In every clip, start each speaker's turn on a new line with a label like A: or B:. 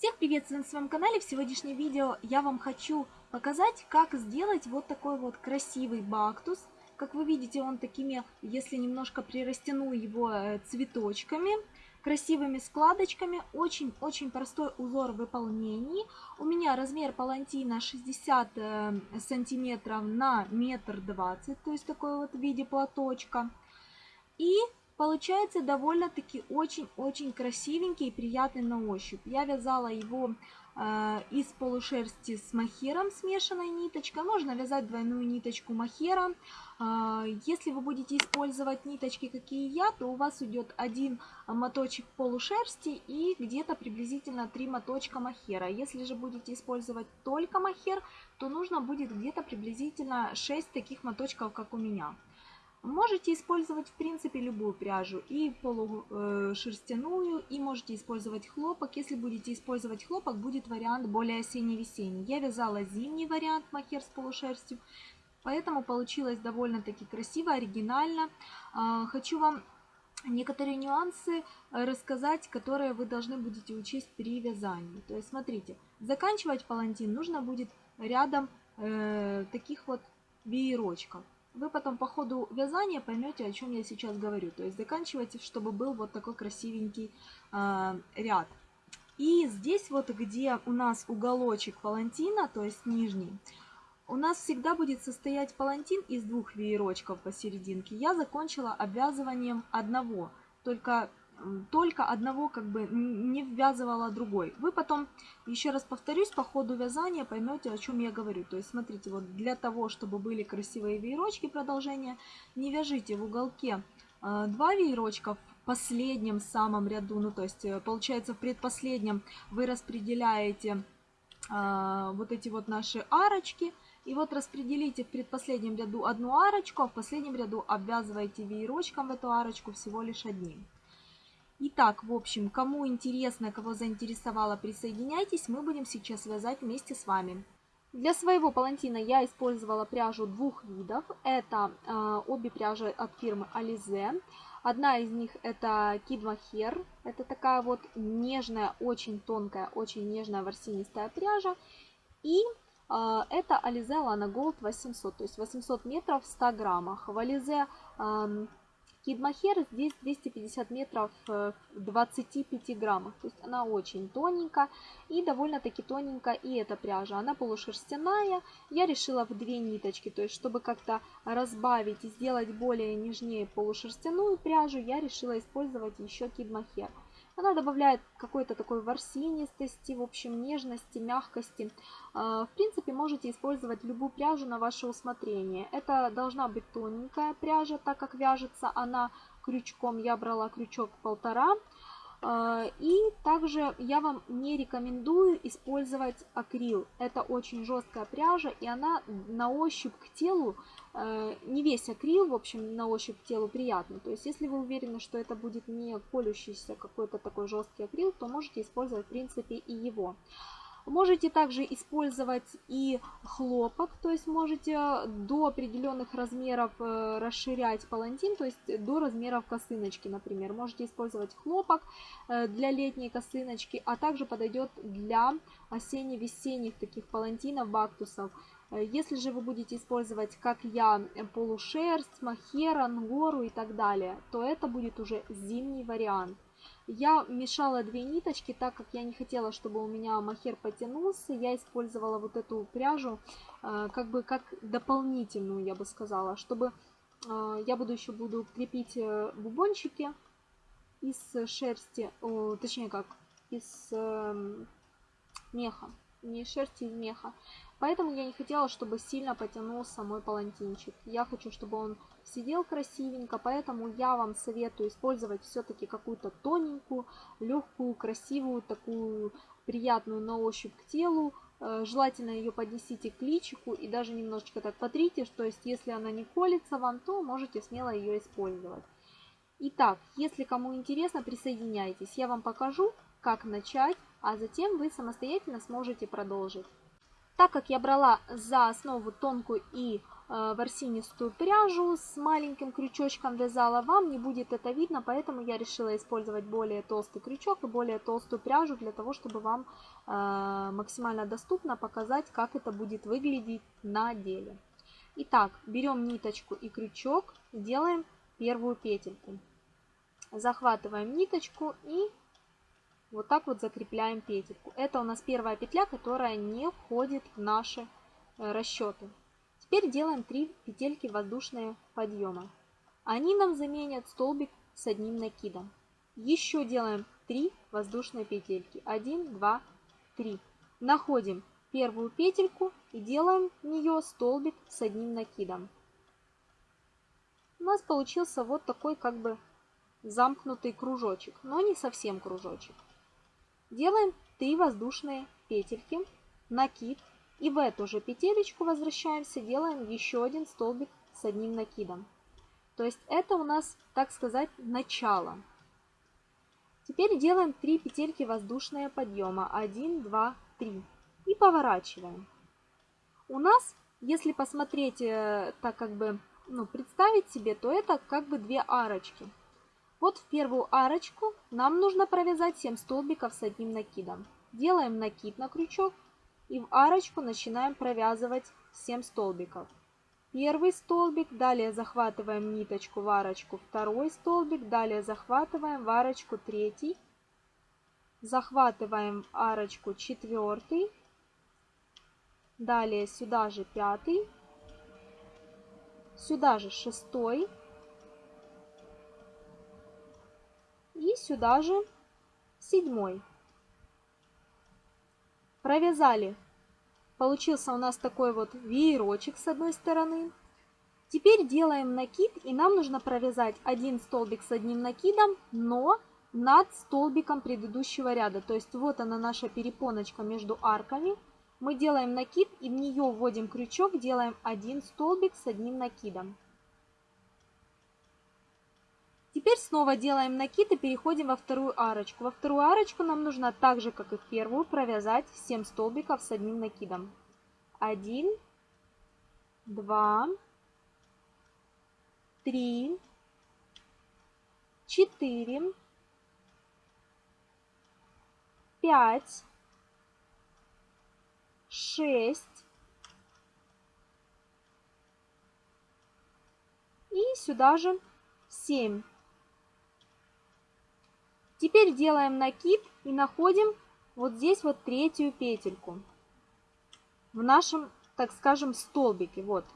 A: Всех приветствую на своем канале. В сегодняшнем видео я вам хочу показать, как сделать вот такой вот красивый бактус. Как вы видите, он такими, если немножко прирастяну его э, цветочками, красивыми складочками. Очень-очень простой узор в выполнении. У меня размер палантина 60 э, сантиметров на метр двадцать, то есть такой вот в виде платочка. И Получается довольно-таки очень-очень красивенький и приятный на ощупь. Я вязала его э, из полушерсти с махером, смешанной ниточкой. Можно вязать двойную ниточку махера. Э, если вы будете использовать ниточки, какие я, то у вас уйдет один моточек полушерсти и где-то приблизительно три моточка махера. Если же будете использовать только махер, то нужно будет где-то приблизительно 6 таких моточков, как у меня. Можете использовать в принципе любую пряжу, и полушерстяную, и можете использовать хлопок. Если будете использовать хлопок, будет вариант более осенне-весенний. Я вязала зимний вариант махер с полушерстью, поэтому получилось довольно-таки красиво, оригинально. А, хочу вам некоторые нюансы рассказать, которые вы должны будете учесть при вязании. То есть смотрите, заканчивать палантин нужно будет рядом э, таких вот веерочков. Вы потом по ходу вязания поймете, о чем я сейчас говорю. То есть заканчивайте, чтобы был вот такой красивенький э, ряд. И здесь вот, где у нас уголочек палантина, то есть нижний, у нас всегда будет состоять палантин из двух веерочков посерединке. Я закончила обвязыванием одного, только только одного как бы не ввязывала другой. Вы потом, еще раз повторюсь, по ходу вязания поймете, о чем я говорю. То есть, смотрите, вот для того, чтобы были красивые веерочки продолжения, не вяжите в уголке э, два веерочка в последнем самом ряду, ну то есть, э, получается, в предпоследнем вы распределяете э, вот эти вот наши арочки, и вот распределите в предпоследнем ряду одну арочку, а в последнем ряду обвязываете веерочком в эту арочку всего лишь одним. Итак, в общем, кому интересно, кого заинтересовало, присоединяйтесь, мы будем сейчас вязать вместе с вами. Для своего палантина я использовала пряжу двух видов. Это э, обе пряжи от фирмы Alize. Одна из них это Kid. Это такая вот нежная, очень тонкая, очень нежная ворсинистая пряжа. И э, это Alize Lana Gold 800, то есть 800 метров в 100 граммах. В Alize э, Кидмахер здесь 250 метров в 25 граммах. То есть она очень тоненькая и довольно-таки тоненькая и эта пряжа. Она полушерстяная. Я решила в две ниточки. То есть чтобы как-то разбавить и сделать более нежнее полушерстяную пряжу, я решила использовать еще кидмахер. Она добавляет какой-то такой ворсинистости, в общем, нежности, мягкости. А, в принципе, можете использовать любую пряжу на ваше усмотрение. Это должна быть тоненькая пряжа, так как вяжется она крючком. Я брала крючок полтора. И также я вам не рекомендую использовать акрил. Это очень жесткая пряжа, и она на ощупь к телу, э, не весь акрил, в общем, на ощупь к телу приятный. То есть, если вы уверены, что это будет не колющийся какой-то такой жесткий акрил, то можете использовать, в принципе, и его. Можете также использовать и хлопок, то есть можете до определенных размеров э, расширять палантин, то есть до размеров косыночки, например. Можете использовать хлопок э, для летней косыночки, а также подойдет для осенне-весенних таких палантинов, бактусов. Э, если же вы будете использовать, как я, полушерсть, махер, ангору и так далее, то это будет уже зимний вариант. Я мешала две ниточки, так как я не хотела, чтобы у меня махер потянулся. Я использовала вот эту пряжу э, как бы как дополнительную, я бы сказала, чтобы э, я буду еще буду крепить э, бубончики из шерсти, точнее как, из меха, не шерсти, из меха. Поэтому я не хотела, чтобы сильно потянулся мой палантинчик. Я хочу, чтобы он сидел красивенько, поэтому я вам советую использовать все-таки какую-то тоненькую, легкую, красивую, такую приятную на ощупь к телу. Э, желательно ее поднесите к личику и даже немножечко так потрите, то есть если она не колется вам, то можете смело ее использовать. Итак, если кому интересно, присоединяйтесь. Я вам покажу, как начать, а затем вы самостоятельно сможете продолжить. Так как я брала за основу тонкую и э, ворсинистую пряжу с маленьким крючочком вязала, вам не будет это видно, поэтому я решила использовать более толстый крючок и более толстую пряжу для того, чтобы вам э, максимально доступно показать, как это будет выглядеть на деле. Итак, берем ниточку и крючок, делаем первую петельку. Захватываем ниточку и вот так вот закрепляем петельку. Это у нас первая петля, которая не входит в наши э, расчеты. Теперь делаем 3 петельки воздушные подъема. Они нам заменят столбик с одним накидом. Еще делаем 3 воздушные петельки. 1, 2, 3. Находим первую петельку и делаем в нее столбик с одним накидом. У нас получился вот такой как бы замкнутый кружочек, но не совсем кружочек. Делаем 3 воздушные петельки, накид, и в эту же петелечку возвращаемся, делаем еще один столбик с одним накидом. То есть это у нас, так сказать, начало. Теперь делаем 3 петельки воздушные подъема. 1, 2, 3. И поворачиваем. У нас, если посмотреть, э, так как бы, ну, представить себе, то это как бы две арочки. Вот в первую арочку нам нужно провязать 7 столбиков с одним накидом. Делаем накид на крючок и в арочку начинаем провязывать 7 столбиков. Первый столбик, далее захватываем ниточку в арочку, второй столбик, далее захватываем в арочку третий, захватываем арочку четвертый, далее сюда же пятый, сюда же шестой, и сюда же седьмой. Провязали. Получился у нас такой вот веерочек с одной стороны. Теперь делаем накид, и нам нужно провязать один столбик с одним накидом, но над столбиком предыдущего ряда. То есть вот она наша перепоночка между арками. Мы делаем накид и в нее вводим крючок, делаем один столбик с одним накидом. Теперь снова делаем накид и переходим во вторую арочку. Во вторую арочку нам нужно так же, как и в первую, провязать 7 столбиков с одним накидом. 1, 2, 3, 4, 5, 6 и сюда же 7. Теперь делаем накид и находим вот здесь вот третью петельку в нашем, так скажем, столбике. Вот.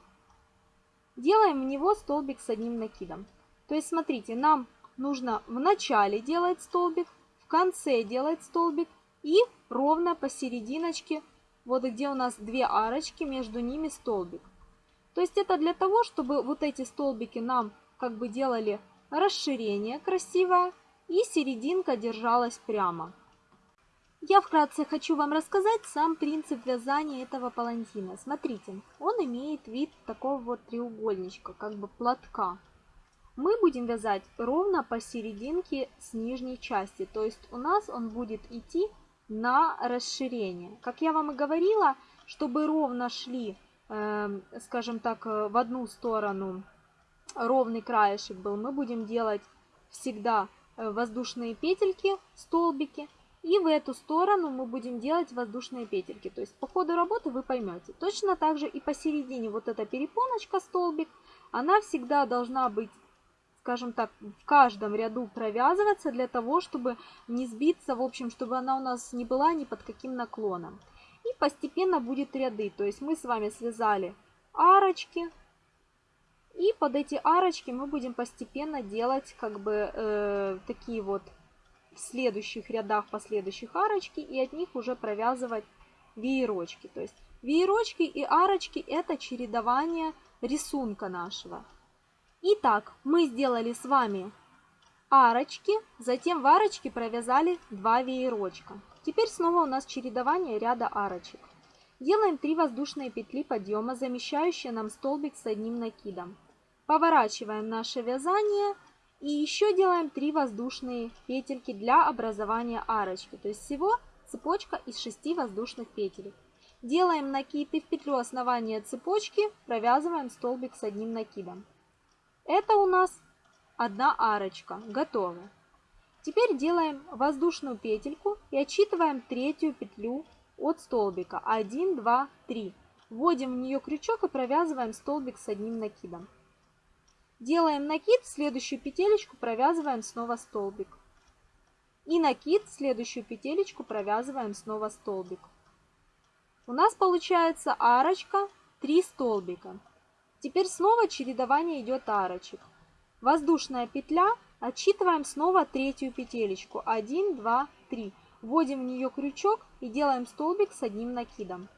A: Делаем в него столбик с одним накидом. То есть, смотрите, нам нужно в начале делать столбик, в конце делать столбик и ровно посерединочке, вот где у нас две арочки, между ними столбик. То есть это для того, чтобы вот эти столбики нам как бы делали расширение красивое, и серединка держалась прямо. Я вкратце хочу вам рассказать сам принцип вязания этого палантина. Смотрите, он имеет вид такого вот треугольничка, как бы платка. Мы будем вязать ровно посерединке с нижней части, то есть у нас он будет идти на расширение. Как я вам и говорила, чтобы ровно шли, э, скажем так, в одну сторону ровный краешек был, мы будем делать всегда воздушные петельки, столбики. И в эту сторону мы будем делать воздушные петельки. То есть по ходу работы вы поймете. Точно так же и посередине вот эта перепоночка, столбик, она всегда должна быть, скажем так, в каждом ряду провязываться для того, чтобы не сбиться, в общем, чтобы она у нас не была ни под каким наклоном. И постепенно будет ряды. То есть мы с вами связали арочки, и под эти арочки мы будем постепенно делать как бы э, такие вот в следующих рядах последующих арочки и от них уже провязывать веерочки. То есть веерочки и арочки это чередование рисунка нашего. Итак, мы сделали с вами арочки, затем в арочке провязали 2 веерочка. Теперь снова у нас чередование ряда арочек. Делаем 3 воздушные петли подъема, замещающие нам столбик с одним накидом. Поворачиваем наше вязание и еще делаем 3 воздушные петельки для образования арочки. То есть всего цепочка из 6 воздушных петелек. Делаем накид и в петлю основания цепочки провязываем столбик с одним накидом. Это у нас одна арочка. Готово. Теперь делаем воздушную петельку и отсчитываем третью петлю от столбика. 1, 2, 3. Вводим в нее крючок и провязываем столбик с одним накидом. Делаем накид, в следующую петелечку провязываем снова столбик. И накид, в следующую петелечку провязываем снова столбик. У нас получается арочка, 3 столбика. Теперь снова чередование идет арочек. Воздушная петля, отсчитываем снова третью петелечку. 1, 2, 3. Вводим в нее крючок и делаем столбик с одним накидом.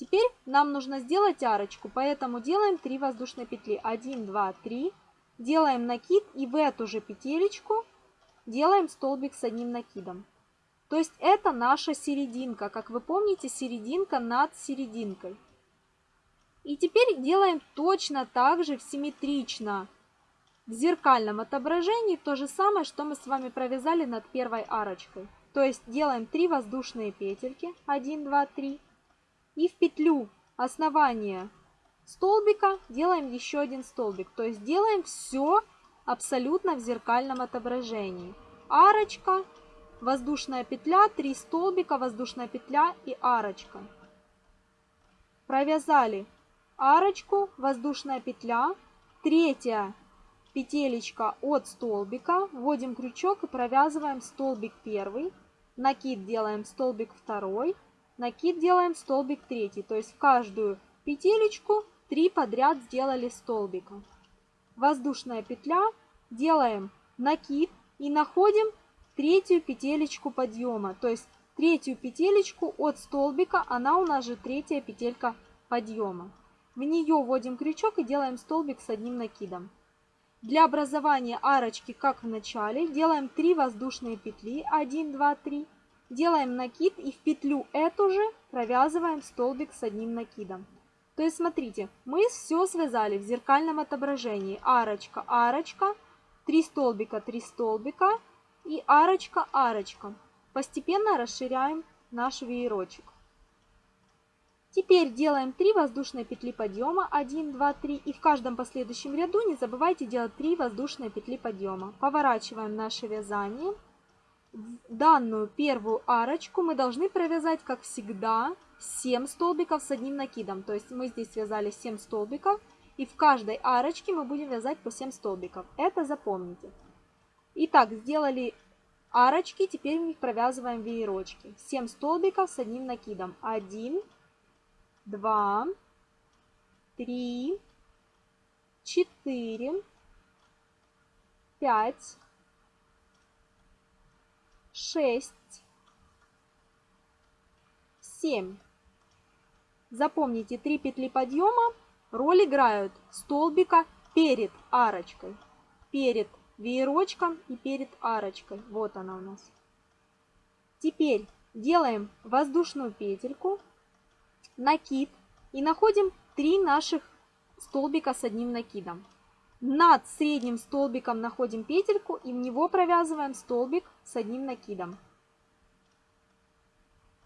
A: Теперь нам нужно сделать арочку, поэтому делаем 3 воздушные петли. 1, 2, 3. Делаем накид и в эту же петелечку делаем столбик с одним накидом. То есть это наша серединка. Как вы помните, серединка над серединкой. И теперь делаем точно так же, симметрично. В зеркальном отображении то же самое, что мы с вами провязали над первой арочкой. То есть делаем 3 воздушные петельки. 1, 2, 3. И в петлю основания столбика делаем еще один столбик. То есть делаем все абсолютно в зеркальном отображении. Арочка, воздушная петля, 3 столбика, воздушная петля и арочка. Провязали арочку, воздушная петля, третья петелечка от столбика, вводим крючок и провязываем столбик первый, накид делаем столбик второй, накид делаем столбик третий, то есть в каждую петелечку 3 подряд сделали столбика. Воздушная петля, делаем накид и находим третью петелечку подъема. То есть третью петелечку от столбика, она у нас же третья петелька подъема. В нее вводим крючок и делаем столбик с одним накидом. Для образования арочки, как в начале, делаем 3 воздушные петли, 1, 2, 3. Делаем накид и в петлю эту же провязываем столбик с одним накидом. То есть смотрите, мы все связали в зеркальном отображении. Арочка, арочка, 3 столбика, 3 столбика, и арочка, арочка. Постепенно расширяем наш веерочек. Теперь делаем 3 воздушные петли подъема, 1, 2, 3. И в каждом последующем ряду не забывайте делать 3 воздушные петли подъема. Поворачиваем наше вязание. Данную первую арочку мы должны провязать, как всегда, 7 столбиков с одним накидом. То есть мы здесь связали 7 столбиков. И в каждой арочке мы будем вязать по 7 столбиков. Это запомните. Итак, сделали арочки, теперь в них провязываем веерочки. 7 столбиков с одним накидом. 1, 2, 3, 4, 5, 6, 7. Запомните, 3 петли подъема роль играют столбика перед арочкой. Перед веерочком и перед арочкой. Вот она у нас. Теперь делаем воздушную петельку, накид и находим 3 наших столбика с одним накидом. Над средним столбиком находим петельку и в него провязываем столбик с одним накидом.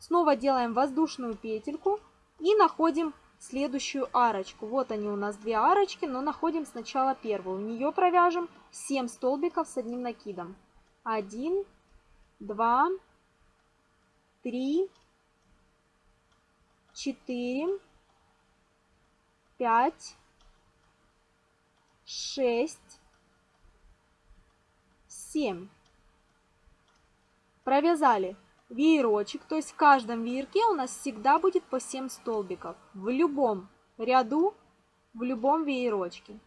A: Снова делаем воздушную петельку и находим следующую арочку. Вот они у нас две арочки, но находим сначала первую. В нее провяжем 7 столбиков с одним накидом. 1, 2, 3, 4, 5, 6, 7. Провязали веерочек, то есть в каждом веерке у нас всегда будет по 7 столбиков. В любом ряду, в любом веерочке.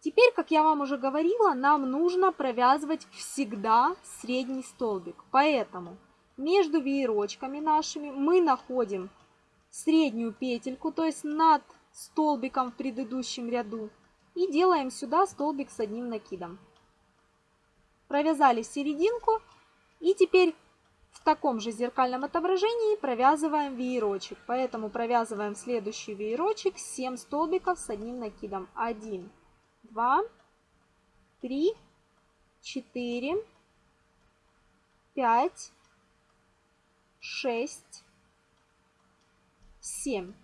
A: Теперь, как я вам уже говорила, нам нужно провязывать всегда средний столбик. Поэтому между веерочками нашими мы находим среднюю петельку, то есть над столбиком в предыдущем ряду. И делаем сюда столбик с одним накидом. Провязали серединку. И теперь в таком же зеркальном отображении провязываем веерочек. Поэтому провязываем следующий веерочек 7 столбиков с одним накидом. 1, 2, 3, 4, 5, 6, 7.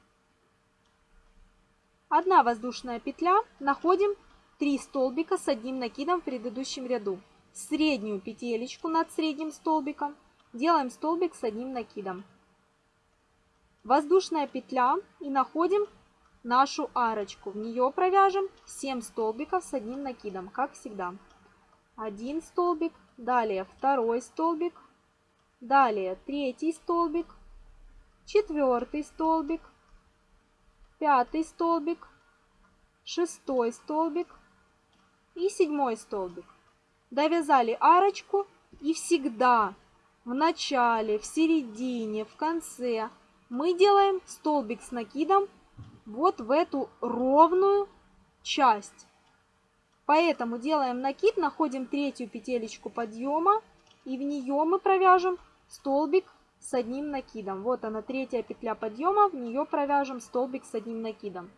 A: Одна воздушная петля, находим 3 столбика с одним накидом в предыдущем ряду. Среднюю петелечку над средним столбиком делаем столбик с одним накидом. Воздушная петля и находим нашу арочку. В нее провяжем 7 столбиков с одним накидом, как всегда. Один столбик, далее второй столбик, далее третий столбик, четвертый столбик, пятый столбик, шестой столбик и седьмой столбик. Довязали арочку и всегда в начале, в середине, в конце мы делаем столбик с накидом вот в эту ровную часть. Поэтому делаем накид, находим третью петелечку подъема и в нее мы провяжем столбик с одним накидом. Вот она, третья петля подъема, в нее провяжем столбик с одним накидом.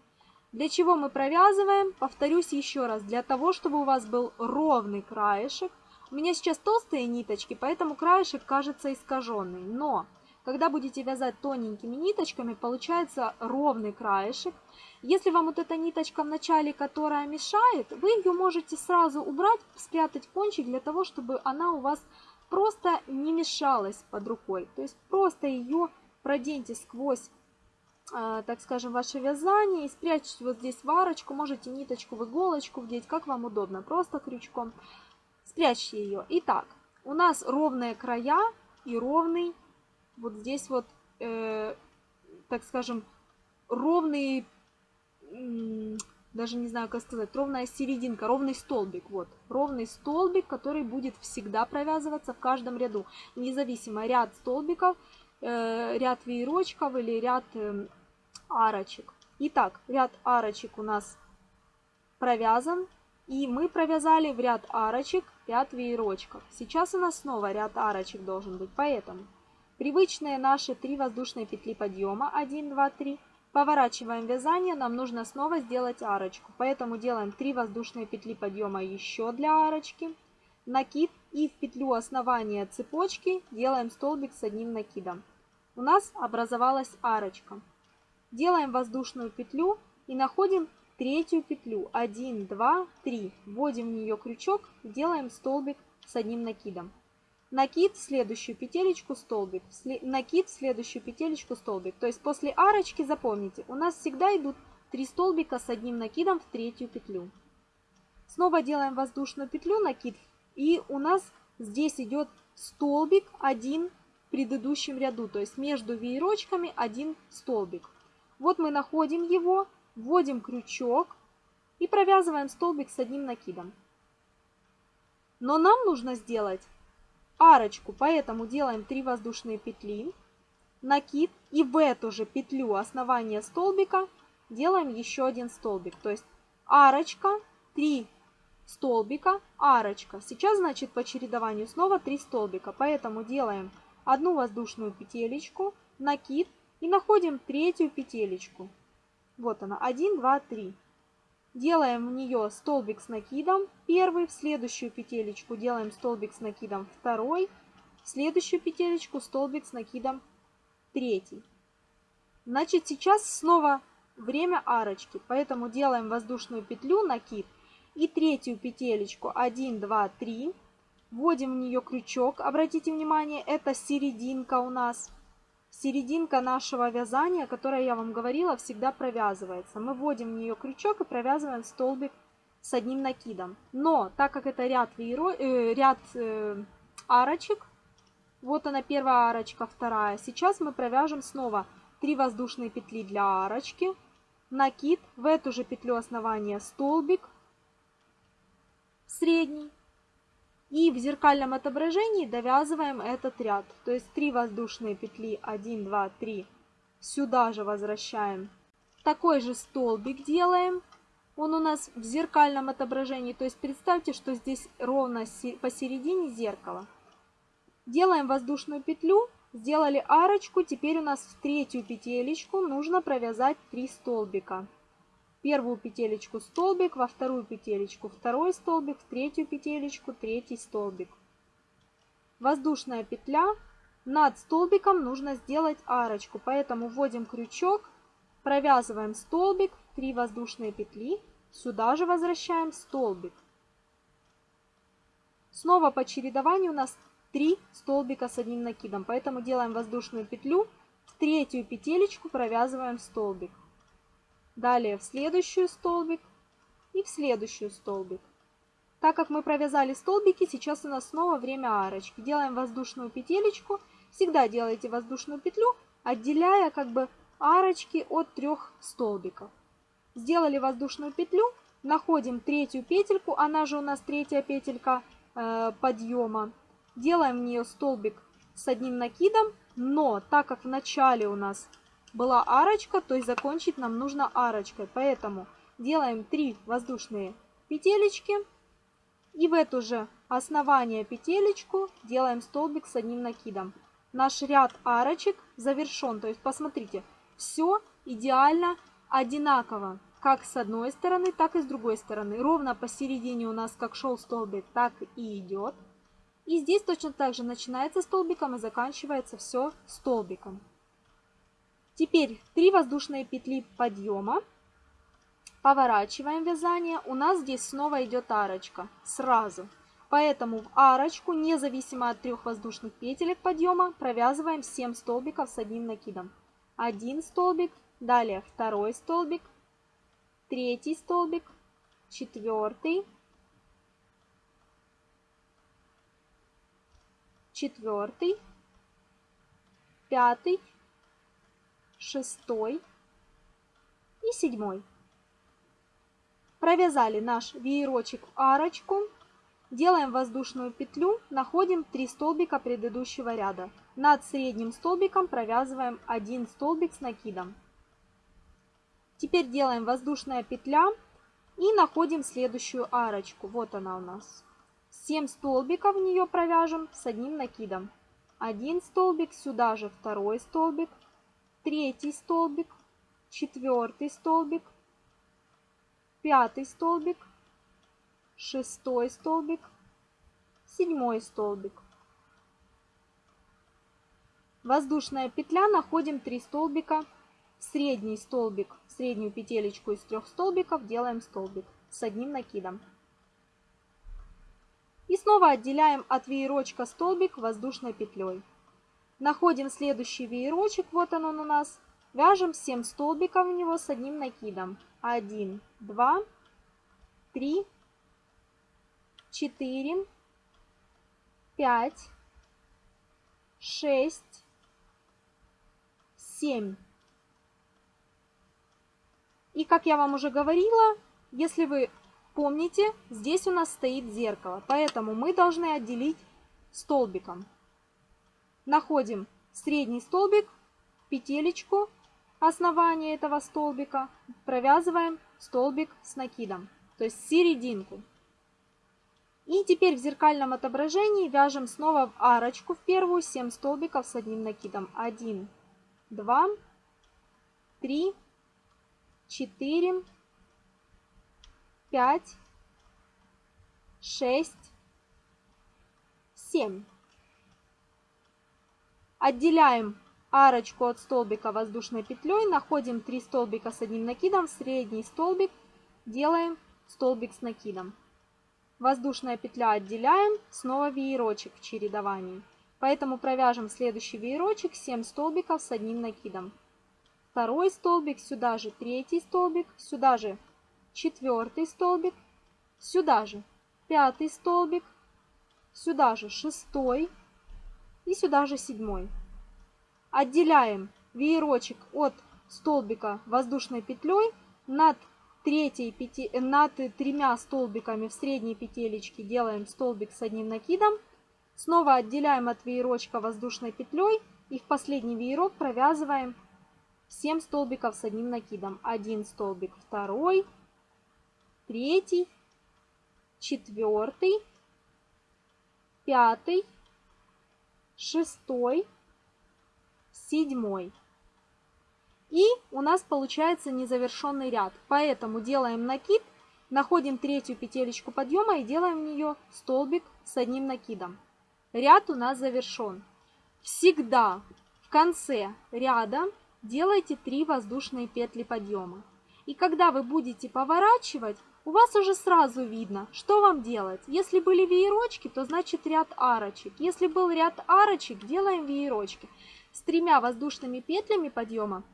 A: Для чего мы провязываем? Повторюсь еще раз, для того, чтобы у вас был ровный краешек. У меня сейчас толстые ниточки, поэтому краешек кажется искаженный. Но когда будете вязать тоненькими ниточками, получается ровный краешек. Если вам вот эта ниточка в начале, которая мешает, вы ее можете сразу убрать, спрятать кончик для того, чтобы она у вас просто не мешалась под рукой. То есть просто ее проденьте сквозь, э, так скажем, ваше вязание и спрячьте вот здесь в. Можете ниточку в иголочку вдеть, как вам удобно, просто крючком. Спрячьте ее. Итак, у нас ровные края и ровный вот здесь вот, э, так скажем, ровный, даже не знаю, как сказать, ровная серединка, ровный столбик, вот, ровный столбик, который будет всегда провязываться в каждом ряду, независимо ряд столбиков, э, ряд веерочков или ряд э, арочек. Итак, ряд арочек у нас провязан, и мы провязали в ряд арочек ряд веерочков. Сейчас у нас снова ряд арочек должен быть, поэтому Привычные наши три воздушные петли подъема 1, 2, 3. Поворачиваем вязание, нам нужно снова сделать арочку. Поэтому делаем 3 воздушные петли подъема еще для арочки. Накид и в петлю основания цепочки делаем столбик с одним накидом. У нас образовалась арочка. Делаем воздушную петлю и находим третью петлю. 1, 2, 3. Вводим в нее крючок, делаем столбик с одним накидом накид в следующую петелечку столбик, накид в следующую петелечку столбик. То есть после арочки, запомните, у нас всегда идут 3 столбика с одним накидом в третью петлю. Снова делаем воздушную петлю, накид, и у нас здесь идет столбик один в предыдущем ряду, то есть между веерочками один столбик. Вот мы находим его, вводим крючок и провязываем столбик с одним накидом. Но нам нужно сделать арочку, поэтому делаем 3 воздушные петли, накид и в эту же петлю основания столбика делаем еще один столбик. То есть арочка, 3 столбика, арочка. Сейчас, значит, по чередованию снова 3 столбика, поэтому делаем одну воздушную петелечку, накид и находим третью петелечку. Вот она, 1, 2, 3. Делаем в нее столбик с накидом первый, в следующую петелечку делаем столбик с накидом второй, в следующую петелечку столбик с накидом третий. Значит, сейчас снова время арочки, поэтому делаем воздушную петлю, накид и третью петелечку 1, 2, 3. Вводим в нее крючок, обратите внимание, это серединка у нас серединка нашего вязания, которая я вам говорила, всегда провязывается. Мы вводим в нее крючок и провязываем столбик с одним накидом. Но так как это ряд, вееро... э, ряд э, арочек, вот она первая арочка, вторая. Сейчас мы провяжем снова 3 воздушные петли для арочки, накид, в эту же петлю основания столбик средний и в зеркальном отображении довязываем этот ряд. То есть 3 воздушные петли 1, 2, 3 сюда же возвращаем. Такой же столбик делаем. Он у нас в зеркальном отображении. То есть представьте, что здесь ровно посередине зеркала. Делаем воздушную петлю. Сделали арочку. Теперь у нас в третью петелечку нужно провязать 3 столбика первую петелечку столбик, во вторую петелечку второй столбик, в третью петелечку третий столбик. Воздушная петля, над столбиком нужно сделать арочку, поэтому вводим крючок, провязываем столбик, 3 воздушные петли, сюда же возвращаем столбик. Снова по чередованию у нас 3 столбика с одним накидом, поэтому делаем воздушную петлю, в третью петелечку провязываем столбик. Далее в следующую столбик и в следующую столбик. Так как мы провязали столбики, сейчас у нас снова время арочки. Делаем воздушную петелечку. Всегда делайте воздушную петлю, отделяя как бы арочки от трех столбиков. Сделали воздушную петлю, находим третью петельку, она же у нас третья петелька э, подъема. Делаем в нее столбик с одним накидом, но так как в начале у нас была арочка, то есть закончить нам нужно арочкой. Поэтому делаем 3 воздушные петелечки и в эту же основание петелечку делаем столбик с одним накидом. Наш ряд арочек завершен. То есть посмотрите, все идеально одинаково. Как с одной стороны, так и с другой стороны. Ровно посередине у нас как шел столбик, так и идет. И здесь точно так же начинается столбиком и заканчивается все столбиком. Теперь 3 воздушные петли подъема. Поворачиваем вязание. У нас здесь снова идет арочка. Сразу. Поэтому в арочку, независимо от трех воздушных петелек подъема, провязываем 7 столбиков с одним накидом. Один столбик, далее второй столбик, третий столбик, четвертый, четвертый, пятый, шестой и седьмой. Провязали наш веерочек в арочку. Делаем воздушную петлю, находим 3 столбика предыдущего ряда. Над средним столбиком провязываем 1 столбик с накидом. Теперь делаем воздушная петля и находим следующую арочку. Вот она у нас. 7 столбиков в нее провяжем с одним накидом. Один столбик, сюда же второй столбик, третий столбик, четвертый столбик, пятый столбик, шестой столбик, седьмой столбик. Воздушная петля, находим 3 столбика, средний столбик, среднюю петелечку из трех столбиков делаем столбик с одним накидом. И снова отделяем от веерочка столбик воздушной петлей. Находим следующий веерочек, вот он, он у нас. Вяжем 7 столбиков в него с одним накидом. 1, 2, 3, 4, 5, 6, 7. И как я вам уже говорила, если вы помните, здесь у нас стоит зеркало, поэтому мы должны отделить столбиком находим средний столбик, петелечку основания этого столбика, провязываем столбик с накидом, то есть серединку. И теперь в зеркальном отображении вяжем снова в арочку в первую 7 столбиков с одним накидом. 1, 2, 3, 4, 5, 6, 7. Отделяем арочку от столбика воздушной петлей, находим 3 столбика с одним накидом, средний столбик, делаем столбик с накидом. Воздушная петля отделяем, снова веерочек в чередовании. Поэтому провяжем следующий веерочек 7 столбиков с одним накидом. Второй столбик, сюда же третий столбик, сюда же четвертый столбик, сюда же пятый столбик, сюда же шестой, и сюда же седьмой. Отделяем веерочек от столбика воздушной петлей над третьей пяти, над тремя столбиками в средней петелечке делаем столбик с одним накидом. Снова отделяем от веерочка воздушной петлей и в последний веерок провязываем 7 столбиков с одним накидом. Один столбик, второй, третий, четвертый, пятый, шестой, седьмой. И у нас получается незавершенный ряд. Поэтому делаем накид, находим третью петелечку подъема и делаем в нее столбик с одним накидом. Ряд у нас завершен. всегда в конце ряда делайте 3 воздушные петли подъема. И когда вы будете поворачивать, у вас уже сразу видно, что вам делать. Если были веерочки, то значит ряд арочек. Если был ряд арочек, делаем веерочки. С тремя воздушными петлями подъема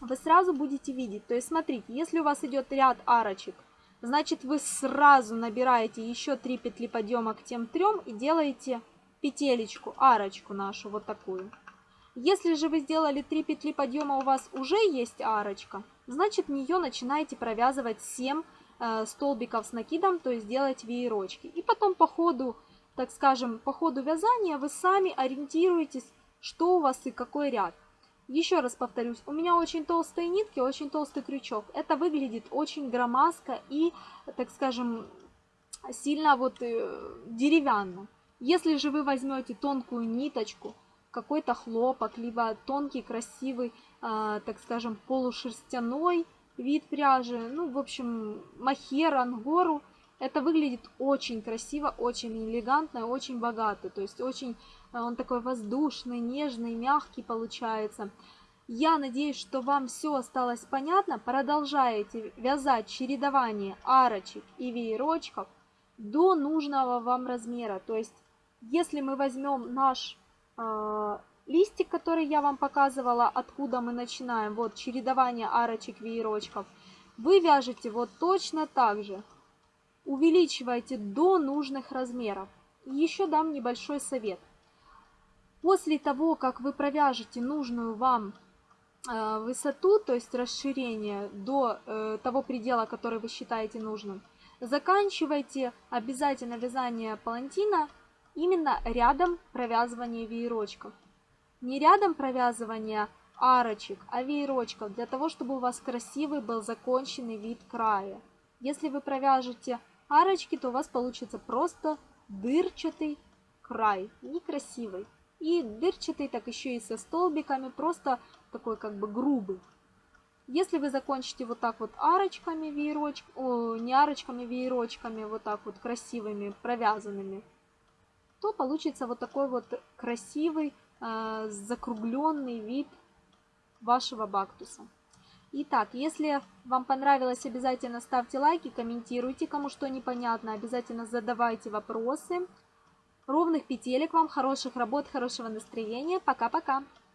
A: вы сразу будете видеть. То есть смотрите, если у вас идет ряд арочек, значит вы сразу набираете еще 3 петли подъема к тем трем и делаете петелечку, арочку нашу вот такую. Если же вы сделали 3 петли подъема, у вас уже есть арочка, значит в нее начинаете провязывать 7 э, столбиков с накидом, то есть делать веерочки. И потом по ходу, так скажем, по ходу вязания вы сами ориентируетесь, что у вас и какой ряд. Еще раз повторюсь, у меня очень толстые нитки, очень толстый крючок. Это выглядит очень громоздко и, так скажем, сильно вот э, деревянно. Если же вы возьмете тонкую ниточку, какой-то хлопок, либо тонкий, красивый, э, так скажем, полушерстяной вид пряжи, ну, в общем, махер, ангору, это выглядит очень красиво, очень элегантно, очень богато. То есть очень э, он такой воздушный, нежный, мягкий получается. Я надеюсь, что вам все осталось понятно. Продолжаете вязать чередование арочек и веерочков до нужного вам размера. То есть, если мы возьмем наш э, листик, который я вам показывала, откуда мы начинаем, вот чередование арочек, веерочков, вы вяжете вот точно так же увеличивайте до нужных размеров. Еще дам небольшой совет. После того, как вы провяжете нужную вам э, высоту, то есть расширение до э, того предела, который вы считаете нужным, заканчивайте обязательно вязание палантина именно рядом провязывания веерочков. Не рядом провязывания арочек, а веерочков, для того, чтобы у вас красивый был законченный вид края. Если вы провяжете арочки, то у вас получится просто дырчатый край, некрасивый. И дырчатый, так еще и со столбиками, просто такой как бы грубый. Если вы закончите вот так вот арочками, веероч... О, не арочками, веерочками, вот так вот красивыми, провязанными, то получится вот такой вот красивый, закругленный вид вашего бактуса. Итак, если вам понравилось, обязательно ставьте лайки, комментируйте, кому что непонятно, обязательно задавайте вопросы. Ровных петелек вам, хороших работ, хорошего настроения. Пока-пока!